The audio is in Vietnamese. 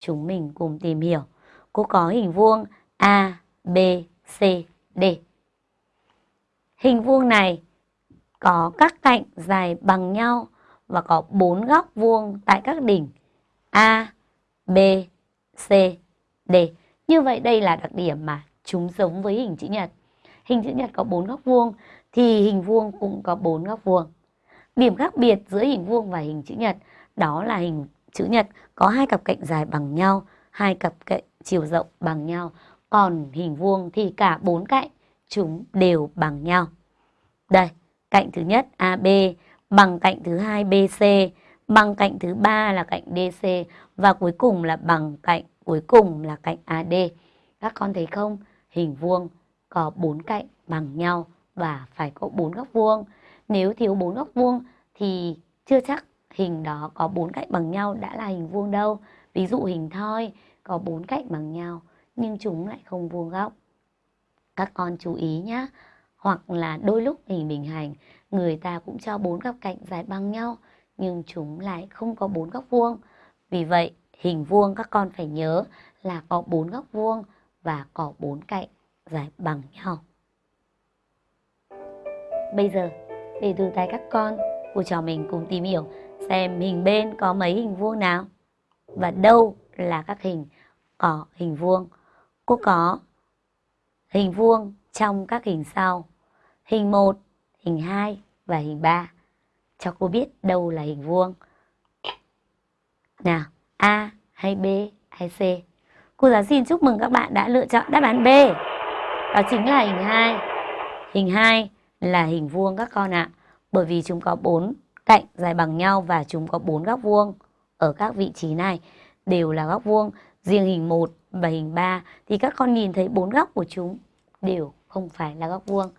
chúng mình cùng tìm hiểu. Cô có hình vuông A, B, C, D. Hình vuông này có các cạnh dài bằng nhau và có bốn góc vuông tại các đỉnh A, B, C, D. Như vậy đây là đặc điểm mà chúng giống với hình chữ nhật. Hình chữ nhật có bốn góc vuông thì hình vuông cũng có bốn góc vuông. Điểm khác biệt giữa hình vuông và hình chữ nhật đó là hình chữ nhật có hai cặp cạnh dài bằng nhau, hai cặp cạnh chiều rộng bằng nhau. Còn hình vuông thì cả bốn cạnh chúng đều bằng nhau. Đây, cạnh thứ nhất AB bằng cạnh thứ hai BC, bằng cạnh thứ ba là cạnh DC và cuối cùng là bằng cạnh cuối cùng là cạnh AD. Các con thấy không? Hình vuông có bốn cạnh bằng nhau và phải có bốn góc vuông. Nếu thiếu bốn góc vuông thì chưa chắc hình đó có bốn cạnh bằng nhau đã là hình vuông đâu. Ví dụ hình thoi có bốn cạnh bằng nhau nhưng chúng lại không vuông góc. Các con chú ý nhé. Hoặc là đôi lúc hình bình hành người ta cũng cho bốn góc cạnh dài bằng nhau nhưng chúng lại không có bốn góc vuông. Vì vậy hình vuông các con phải nhớ là có bốn góc vuông và có bốn cạnh dài bằng nhau. Bây giờ để từ tay các con, cô trò mình cùng tìm hiểu xem hình bên có mấy hình vuông nào và đâu là các hình có hình vuông. Cô có hình vuông trong các hình sau. Hình 1, hình 2 và hình 3. Cho cô biết đâu là hình vuông. Nào, A hay B hay C? Cô giáo xin chúc mừng các bạn đã lựa chọn đáp án B. Đó chính là hình 2. Hình 2 là hình vuông các con ạ. Bởi vì chúng có 4 cạnh dài bằng nhau và chúng có bốn góc vuông ở các vị trí này đều là góc vuông. Riêng hình 1 và hình 3 thì các con nhìn thấy bốn góc của chúng đều không phải là góc vuông.